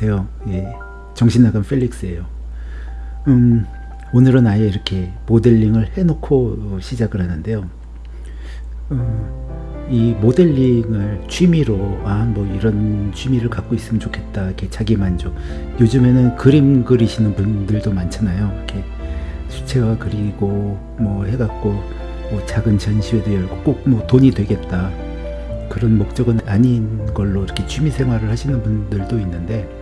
네 안녕하세요. 예, 정신나간 펠릭스예요. 음, 오늘은 아예 이렇게 모델링을 해놓고 시작을 하는데요. 음, 이 모델링을 취미로 아 뭐 이런 취미를 갖고 있으면 좋겠다 이렇게 자기 만족. 요즘에는 그림 그리시는 분들도 많잖아요. 이렇게 수채화 그리고 뭐 해갖고 뭐 작은 전시회도 열고 꼭 뭐 돈이 되겠다. 그런 목적은 아닌 걸로 이렇게 취미 생활을 하시는 분들도 있는데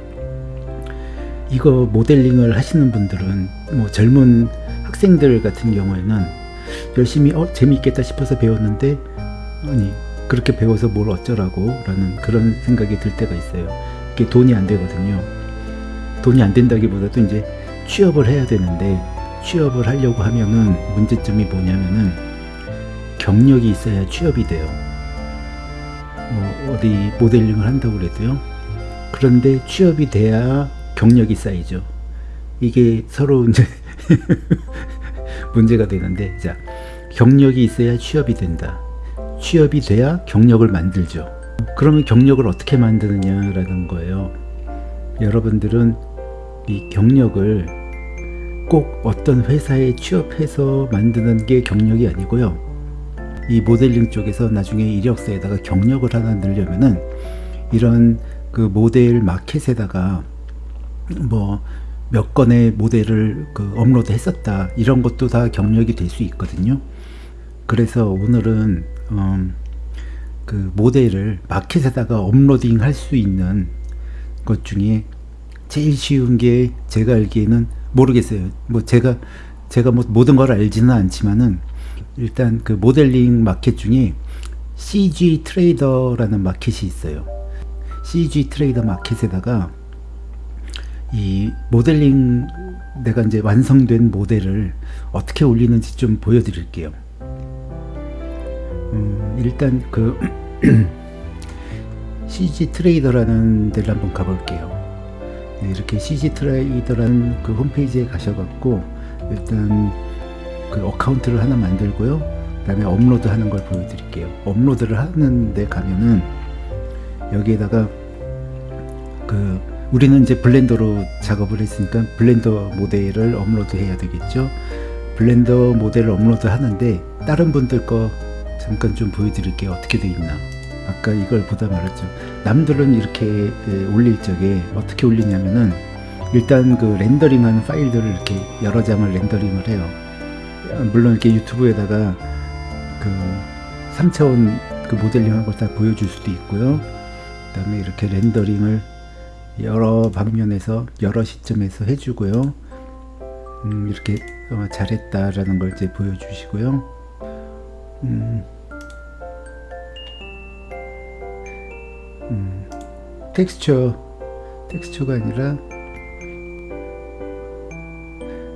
이거 모델링을 하시는 분들은 뭐 젊은 학생들 같은 경우에는 열심히 어 재미있겠다 싶어서 배웠는데 아니 그렇게 배워서 뭘 어쩌라고 라는 그런 생각이 들 때가 있어요. 이게 돈이 안 되거든요. 돈이 안 된다기보다도 이제 취업을 해야 되는데 취업을 하려고 하면은 문제점이 뭐냐면은 경력이 있어야 취업이 돼요. 뭐 어디 모델링을 한다고 그래도요. 그런데 취업이 돼야 경력이 쌓이죠. 이게 서로 이제 문제가 되는데 자 경력이 있어야 취업이 된다. 취업이 돼야 경력을 만들죠. 그러면 경력을 어떻게 만드느냐 라는 거예요. 여러분들은 이 경력을 꼭 어떤 회사에 취업해서 만드는 게 경력이 아니고요. 이 모델링 쪽에서 나중에 이력서에다가 경력을 하나 넣으려면은 이런 그 모델 마켓에다가 뭐 몇 건의 모델을 그 업로드 했었다. 이런 것도 다 경력이 될 수 있거든요. 그래서 오늘은 음, 그 모델을 마켓에다가 uploading 할 수 있는 것 중에 제일 쉬운 게 제가 알기에는 모르겠어요. 뭐 제가 제가 뭐 모든 걸 알지는 않지만은 일단 그 모델링 마켓 중에 CG 트레이더라는 마켓이 있어요. CG 트레이더 마켓에다가 이 모델링 내가 이제 완성된 모델을 어떻게 올리는지 좀 보여드릴게요. 음, 일단 그 CGTrader라는 데를 한번 가볼게요. 네, 이렇게 CGTrader라는 그 홈페이지에 가셔갖고 일단 그 account를 하나 만들고요 그 다음에 업로드 하는 걸 보여드릴게요 업로드를 하는데 가면은 여기에다가 그 우리는 이제 Blender로 작업을 했으니까 Blender 모델을 업로드 해야 되겠죠. Blender 모델을 업로드 하는데 다른 분들 거 잠깐 좀 보여드릴게요. 어떻게 돼 있나. 아까 이걸 보다 말았죠. 남들은 이렇게 올릴 적에 어떻게 올리냐면은 일단 그 렌더링하는 파일들을 이렇게 여러 장을 렌더링을 해요. 물론 이렇게 유튜브에다가 그 3차원 그 모델링한 걸 다 보여줄 수도 있고요. 그 다음에 이렇게 렌더링을 여러 방면에서 여러 시점에서 해주고요. 음, 이렇게 어, 잘했다라는 걸 이제 보여주시고요. 음, 음, 텍스처. 텍스처가 아니라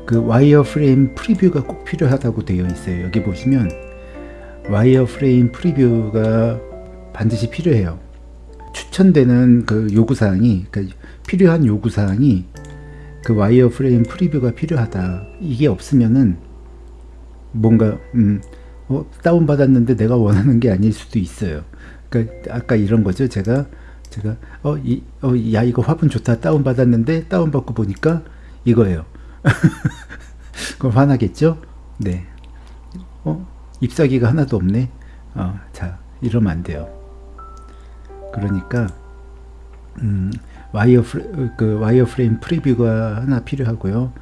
그 wire frame preview가 꼭 필요하다고 되어 있어요. 여기 보시면 wire frame preview가 반드시 필요해요 추천되는 그 요구사항이 그 필요한 요구사항이 그 와이어 프레임 프리뷰가 필요하다 이게 없으면은 뭔가 음, 어, 다운받았는데 내가 원하는 게 아닐 수도 있어요 그러니까 아까 이런 거죠 제가 제가 어, 이, 어, 야 이거 화분 좋다 다운받았는데 다운받고 보니까 이거예요 그럼 화나겠죠? 네. 어? 잎사귀가 하나도 없네? 어, 자, 이러면 안 돼요. 그러니까, 음, 와이어, 프레, 그 와이어 프레임 프리뷰가 하나 필요하고요.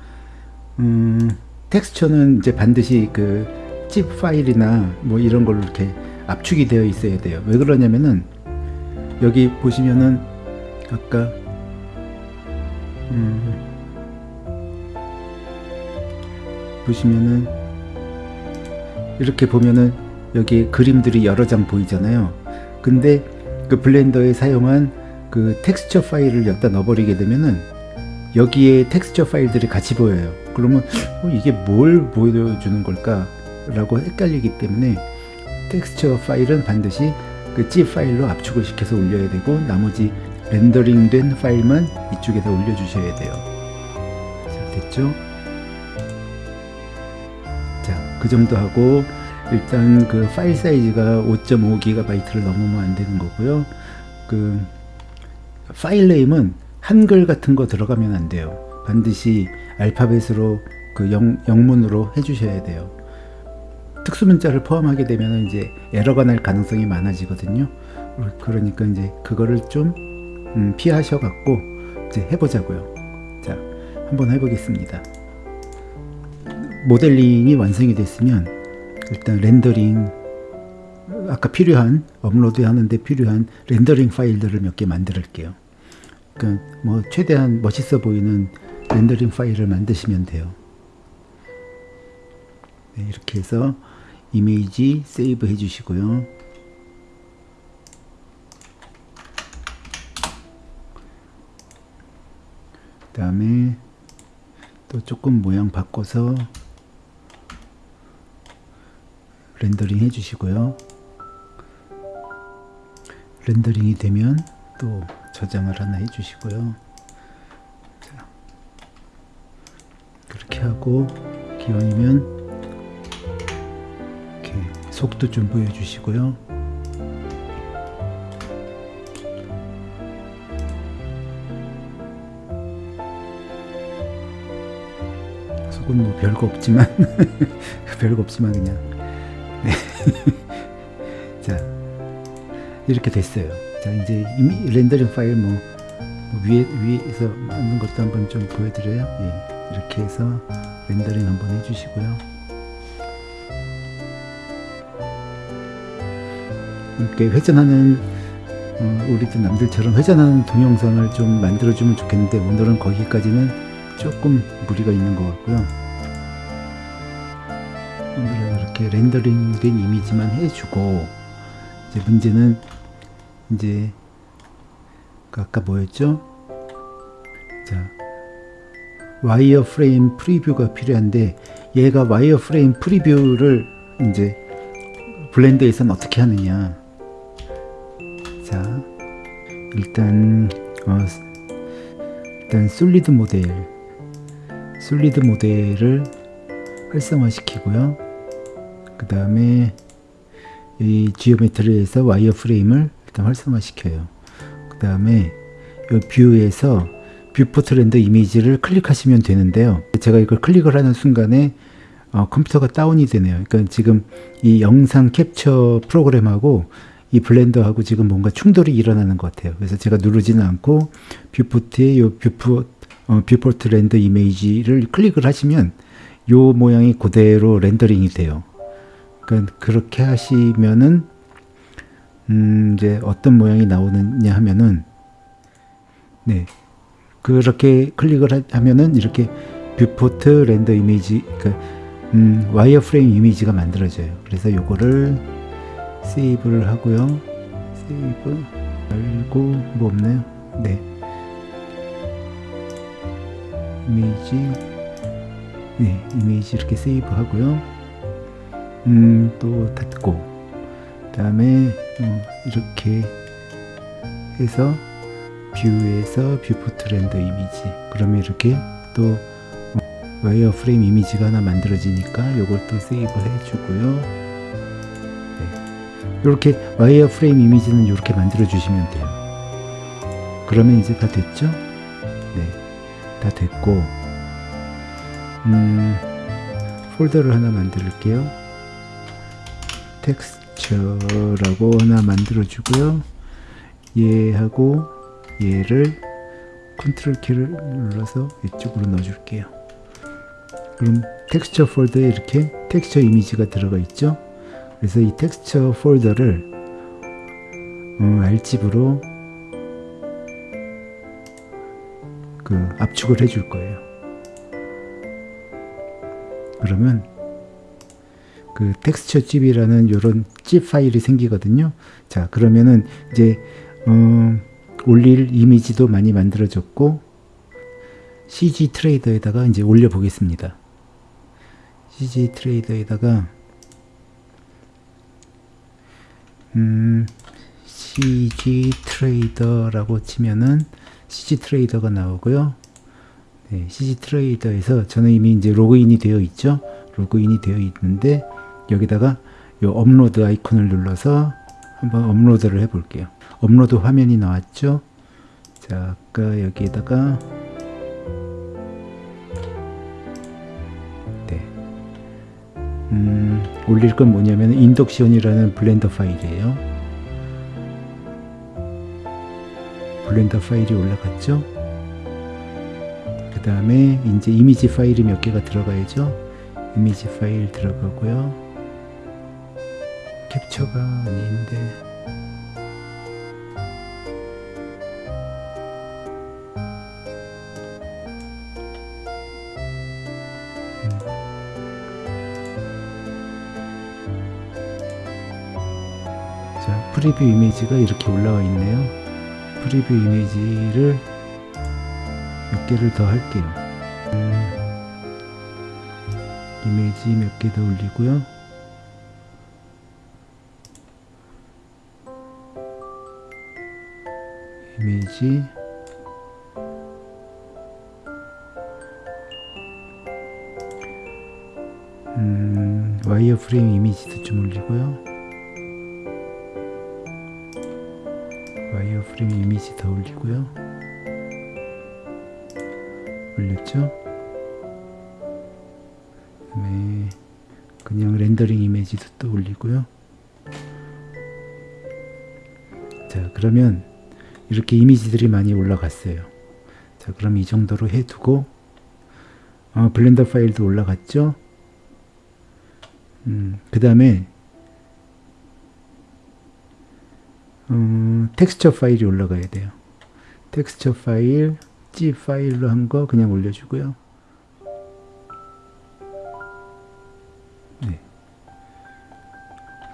음, 텍스처는 이제 반드시 그찝 파일이나 뭐 이런 걸로 이렇게 압축이 되어 있어야 돼요. 왜 그러냐면은, 여기 보시면은, 아까, 음, 보시면은 이렇게 보면은 여기 그림들이 여러 장 보이잖아요 근데 그 Blender에 사용한 그 텍스처 파일을 여기다 넣어버리게 되면은 여기에 텍스처 파일들이 같이 보여요. 그러면 어, 이게 뭘 보여주는 걸까 라고 헷갈리기 때문에 텍스처 파일은 반드시 그 zip 파일로 압축을 시켜서 올려야 되고 나머지 rendering 된 파일만 이쪽에다 올려 주셔야 돼요. 자 됐죠? 그 정도 하고 일단 그 파일 사이즈가 5.5GB를 넘으면 안 되는 거고요. 그 파일 네임은 한글 같은 거 들어가면 안 돼요. 반드시 알파벳으로 그 영, 영문으로 해주셔야 돼요. 특수문자를 포함하게 되면 이제 에러가 날 가능성이 많아지거든요. 그러니까 이제 그거를 좀 음, 피하셔갖고 이제 해보자고요. 자, 한번 해보겠습니다. 모델링이 완성이 됐으면 일단 rendering 아까 필요한 업로드 하는데 필요한 rendering 파일들을 몇 개 만들게요. 그러니까 뭐 최대한 멋있어 보이는 rendering 파일을 만드시면 돼요. 네, 이렇게 해서 image save 해 주시고요. 그 다음에 또 조금 모양 바꿔서 렌더링 해주시고요. 렌더링이 되면 또 저장을 하나 해주시고요. 자, 그렇게 하고 기왕이면 이렇게 속도 좀 보여주시고요. 속은 뭐 별거 없지만 별거 없지만 그냥 네. 자 이렇게 됐어요. 자 이제 렌더링 파일 뭐, 뭐 위에 위에서 만든 것도 한번 좀 보여드려요. 예, 이렇게 해서 렌더링 한번 해주시고요. 이렇게 회전하는 어, 우리도 남들처럼 회전하는 동영상을 좀 만들어주면 좋겠는데 오늘은 거기까지는 조금 무리가 있는 것 같고요. 오늘은 이렇게 렌더링된 이미지만 해주고 이제 문제는 이제 그 아까 뭐였죠? 자 wireframe preview가 필요한데 얘가 wireframe preview를 이제 Blender에서는 어떻게 하느냐 자 일단 어, 일단 solid model solid model을 활성화시키고요 그 다음에 이 geometry에서 wireframe을 일단 활성화시켜요 그 다음에 이 view에서 viewport render 이미지를 클릭하시면 되는데요 제가 이걸 클릭을 하는 순간에 어, 컴퓨터가 다운이 되네요 그러니까 지금 이 영상 캡처 프로그램하고 이 Blender하고 지금 뭔가 충돌이 일어나는 것 같아요. 그래서 제가 누르지는 않고 viewport의 요 viewpo, 어, viewport render 이미지를 클릭을 하시면 요 모양이 그대로 렌더링이 돼요. 그러니까 그렇게 하시면은 음 이제 어떤 모양이 나오느냐 하면은 네 그렇게 클릭을 하면은 이렇게 viewport render 이미지 그 음, wireframe 이미지가 만들어져요. 그래서 요거를 save를 하고요. save 말고 뭐 없나요? 네. 이미지 네, 이미지 이렇게 save 하고요. 음, 또 닫고 그 다음에 어, 이렇게 해서 view에서 viewport render 이미지. 그러면 이렇게 또 wireframe 이미지가 하나 만들어지니까 이걸 또 save 해주고요. 이렇게 wireframe 이미지는 이렇게 만들어 주시면 돼요. 그러면 이제 다 됐죠? 네 다 됐고 음, 폴더를 하나 만들게요 texture라고 하나 만들어 주고요. 얘하고 얘를 컨트롤 키를 눌러서 이쪽으로 넣어 줄게요. 그럼 텍스처 폴더에 이렇게 텍스처 이미지가 들어가 있죠? 그래서 이 텍스처 폴더를 음, 알집으로 그 압축을 해줄 거예요. 그러면 그 texture zip이라는 이런 zip 파일이 생기거든요. 자 그러면은 이제 어, 올릴 이미지도 많이 만들어졌고 CG 트레이더에다가 이제 올려 보겠습니다. CG 트레이더에다가 음, CG 트레이더라고 치면은 CG 트레이더가 나오고요. 네, CG 트레이더에서 저는 이미 이제 로그인이 되어 있죠. 로그인이 되어 있는데 여기다가 이 업로드 아이콘을 눌러서 한번 업로드를 해 볼게요. 업로드 화면이 나왔죠. 자, 자 아까 여기에다가 네. 음, 올릴 건 뭐냐면 인덕션이라는 Blender 파일이에요 Blender 파일이 올라갔죠 그 다음에 이제 이미지 파일이 몇 개가 들어가야죠 이미지 파일 들어가고요 캡처가 아닌데 자, preview 이미지가 이렇게 올라와 있네요. preview 이미지를 몇 개를 더 할게요. 음, 이미지 몇 개 더 올리고요. 이미지 음, 와이어 프레임 이미지도 좀 올리고요. 와이어 프레임 이미지 더 올리고요. 올렸죠? 그다음에 그냥 렌더링 이미지도 또 올리고요. 자, 그러면 이렇게 이미지들이 많이 올라갔어요. 자, 그럼 이 정도로 해두고 어, 블렌더 파일도 올라갔죠? 음, 그 다음에 음, 텍스처 파일이 올라가야 돼요. 텍스처 파일, G 파일로 한 거 그냥 올려주고요. 네.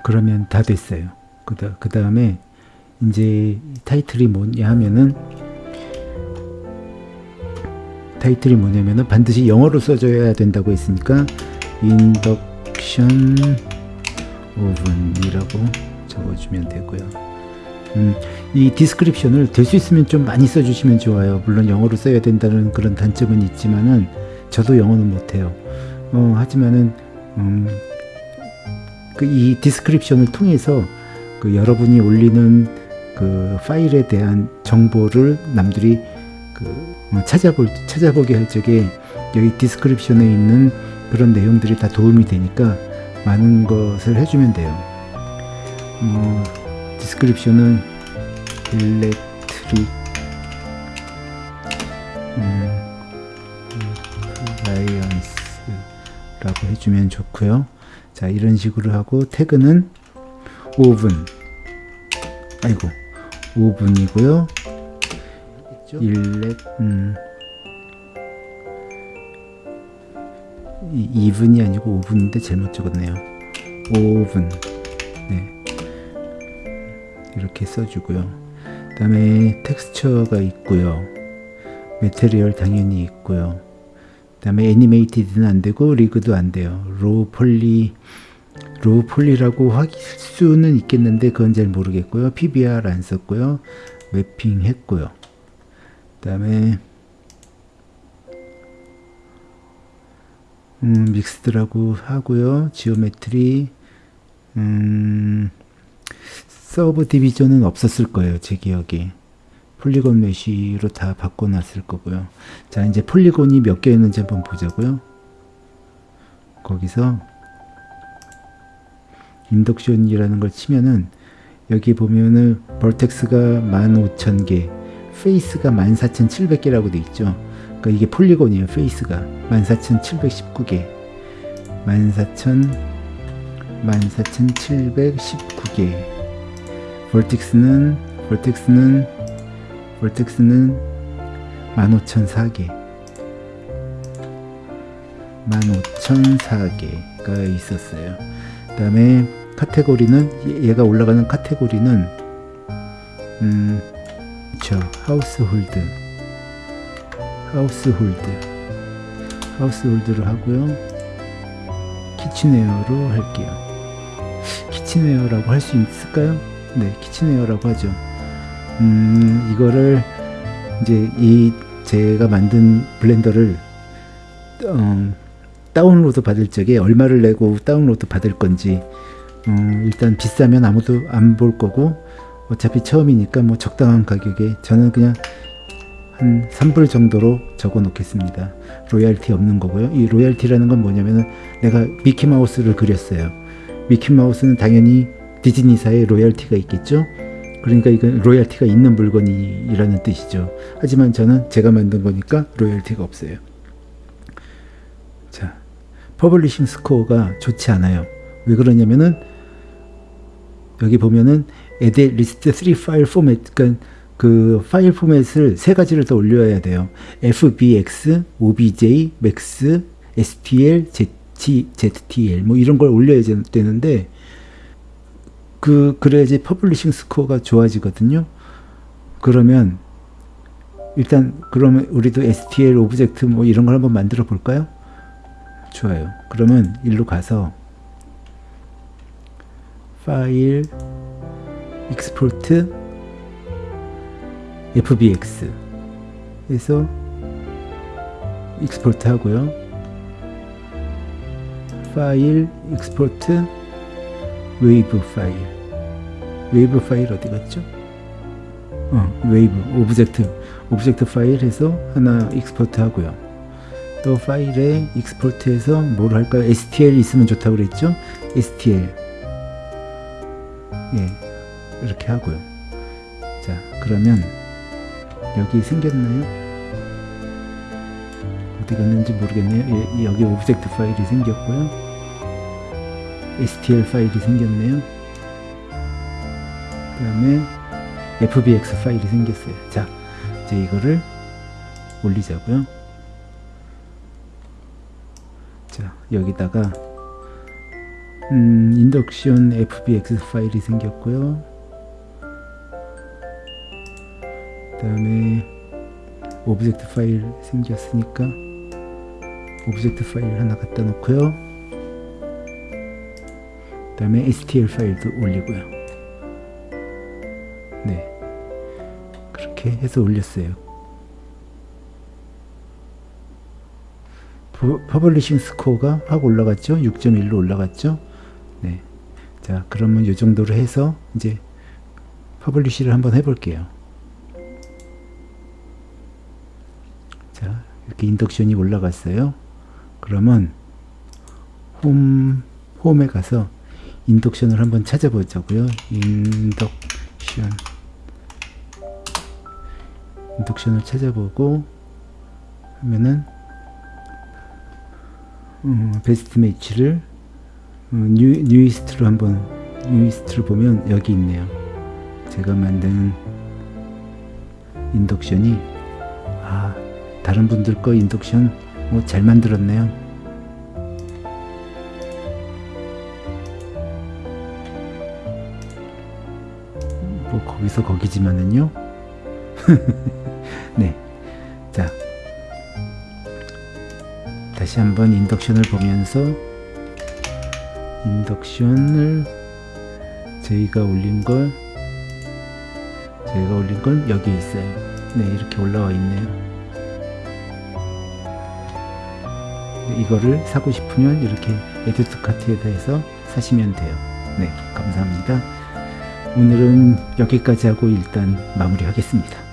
그러면 다 됐어요. 그 다음에 이제 타이틀이 뭐냐 하면은 타이틀이 뭐냐면은 반드시 영어로 써줘야 된다고 했으니까 인덕션 오븐이라고 적어주면 되고요. 음, 이 description을 될 수 있으면 좀 많이 써주시면 좋아요. 물론 영어로 써야 된다는 그런 단점은 있지만은 저도 영어는 못해요. 어, 하지만은 음, 그 이 description을 통해서 그 여러분이 올리는 그 파일에 대한 정보를 남들이 그 찾아볼 찾아보게 할 적에 여기 description에 있는 그런 내용들이 다 도움이 되니까 많은 것을 해주면 돼요. 어, description은 electric 음, appliance라고 해주면 좋고요. 자 이런 식으로 하고 태그는 오븐 아이고 오븐이고요. elec 음, 2분이 아니고 오븐인데 잘못 적었네요. 오븐 네. 이렇게 써주고요. 그 다음에 텍스처가 있고요. material 당연히 있고요. 그 다음에 animated는 안되고 rigged도 안돼요. low poly low poly라고 할 수는 있겠는데 그건 잘 모르겠고요. PBR 안 썼고요. mapping 했고요. 그 다음에 음, mixed라고 하고요. geometry 음, subdivision은 없었을 거예요. 제 기억에. polygon mesh로 다 바꿔놨을 거고요. 자 이제 polygon이 몇 개였는지 한번 보자고요. 거기서 인덕션이라는 걸 치면은 여기 보면은 vertex가 15,000개 face가 14,700개라고 돼 있죠. 그러니까 이게 폴리곤이에요. face가 14,719개 14,000 14,719개 vertex는 vertex는 vertex는 15,004개 15,004개가 있었어요. 그 다음에 카테고리는 얘가 올라가는 카테고리는 음, 저 household household household를 하고요. kitchenware로 할게요. kitchenware라고 할 수 있을까요? 네, kitchenware라고 하죠. 음, 이거를 이제 이 제가 만든 블렌더를 어, 다운로드 받을 적에 얼마를 내고 다운로드 받을 건지 어, 일단 비싸면 아무도 안 볼 거고 어차피 처음이니까 뭐 적당한 가격에 저는 그냥 한 3불 정도로 적어 놓겠습니다. 로얄티 없는 거고요. 이 로얄티라는 건 뭐냐면은 내가 미키마우스를 그렸어요. 미키마우스는 당연히 디즈니사에 로얄티가 있겠죠. 그러니까 이건 로얄티가 있는 물건이라는 뜻이죠. 하지만 저는 제가 만든 거니까 로얄티가 없어요. 자, publishing score가 좋지 않아요. 왜 그러냐면은 여기 보면은 at least 3 file format 그러니까 그 파일 포맷을 세 가지를 더 올려야 돼요. FBX, OBJ, MAX, STL, ZT, ZTL 뭐 이런 걸 올려야 되는데 그 그래야지 publishing score가 좋아지거든요. 그러면 일단 그러면 우리도 STL object 뭐 이런 걸 한번 만들어 볼까요? 좋아요. 그러면 일로 가서 파일 export FBX 해서 export 하고요. 파일 export 웨이브 파일 웨이브 파일 어디 갔죠? 어, wave object object 파일 해서 하나 export 하고요. 또 파일에 export해서 뭘 할까요? STL 있으면 좋다고 그랬죠? STL 예 이렇게 하고요. 자 그러면 여기 생겼나요? 어디 갔는지 모르겠네요. 예, 여기 object 파일이 생겼고요. STL 파일이 생겼네요. 그 다음에 FBX 파일이 생겼어요. 자, 이제 이거를 올리자고요. 자, 여기다가 음, 인덕션 FBX 파일이 생겼고요. 그 다음에 object 파일 생겼으니까 object 파일 하나 갖다 놓고요. 그 다음에 STL 파일도 올리고요. 네. 그렇게 해서 올렸어요. publishing score가 확 올라갔죠? 6.1로 올라갔죠? 네. 자, 그러면 이 정도로 해서 이제 publish를 한번 해볼게요. 자, 이렇게 인덕션이 올라갔어요. 그러면 홈, 홈에 가서 인덕션을 한번 찾아보자고요. 인덕션 인덕션을 찾아보고 하면은 음, best match를 어, new, newest로 한번 newest를 보면 여기 있네요. 제가 만든 인덕션이 아 다른 분들 거 인덕션 뭐 잘 만들었네요. 뭐 거기서 거기지만은요. 네. 자. 다시 한번 인덕션을 보면서 인덕션을 저희가 올린 걸 저희가 올린 건 여기 있어요. 네, 이렇게 올라와 있네요. 이거를 사고 싶으면 이렇게 에듀트 카트에다 해서 사시면 돼요. 네, 감사합니다. 오늘은 여기까지 하고 일단 마무리 하겠습니다.